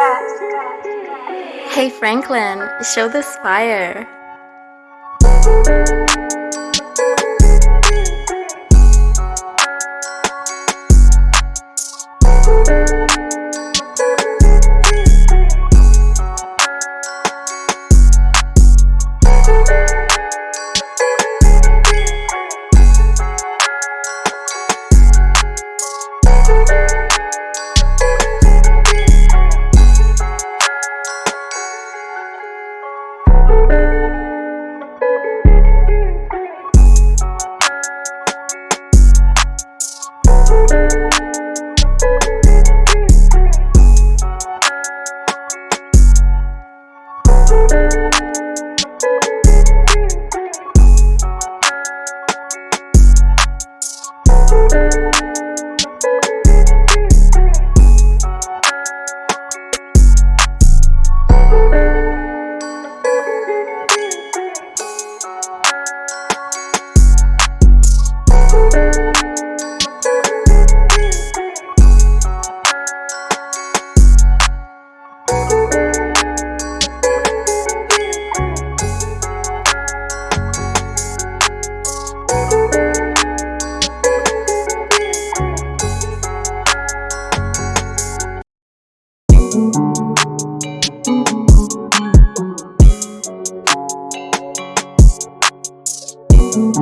Hey Franklin, show this fire. Thank Thank